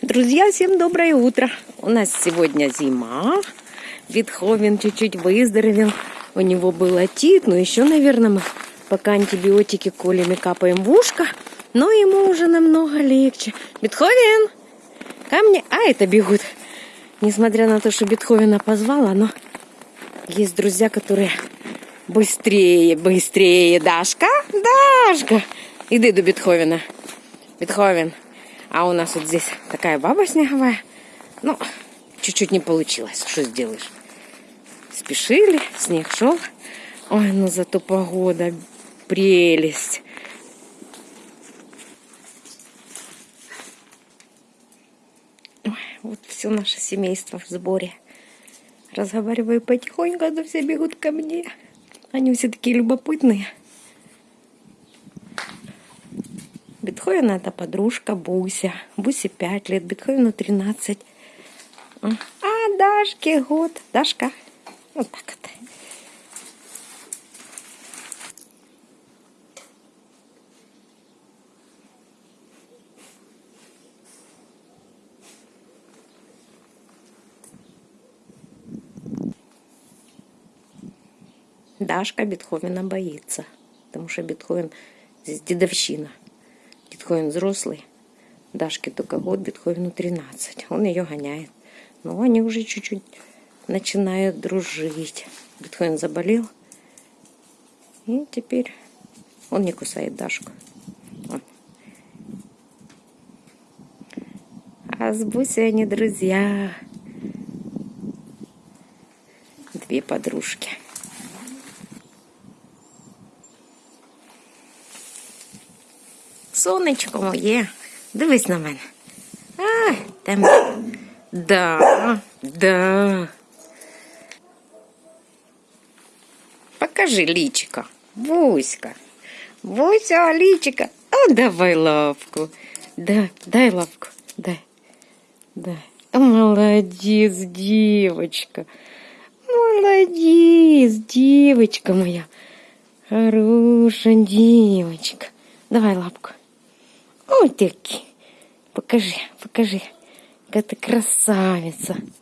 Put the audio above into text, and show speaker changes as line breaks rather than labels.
Друзья, всем доброе утро. У нас сегодня зима. Бетховен чуть-чуть выздоровел. У него был отит, но еще, наверное, мы пока антибиотики колями капаем в ушко. Но ему уже намного легче. Бетховен, ко мне. А, это бегут. Несмотря на то, что Бетховена позвала, но есть друзья, которые быстрее, быстрее. Дашка, Дашка. Иди до Бетховена. Бетховен. А у нас вот здесь такая баба снеговая. Ну, чуть-чуть не получилось. Что сделаешь? Спешили, снег шел. Ой, ну зато погода прелесть. Вот все наше семейство в сборе. Разговариваю потихоньку, но все бегут ко мне. Они все такие любопытные. Бетховена это подружка Буся. Бусе 5 лет, Бетховену 13. А Дашке год. Дашка. Вот так вот. Дашка Бетховена боится, потому что Бетховен здесь дедовщина. Бетховен взрослый, Дашке только год, Бетховену 13. Он ее гоняет. Но они уже чуть-чуть начинают дружить. Бетховен заболел, и теперь он не кусает Дашку. А с Бусей они друзья. Две подружки. Сонечко моє, дивись на мене. А, там. Да, да. Покажи личика. Буська. Буся, личика. А давай лапку. Да, дай лапку. Дай. Дай. Молодец, девочка. Молодец, девочка моя. Хорошая девочка. Давай лапку. Ой, таки. Покажи, покажи. Какая ты красавица.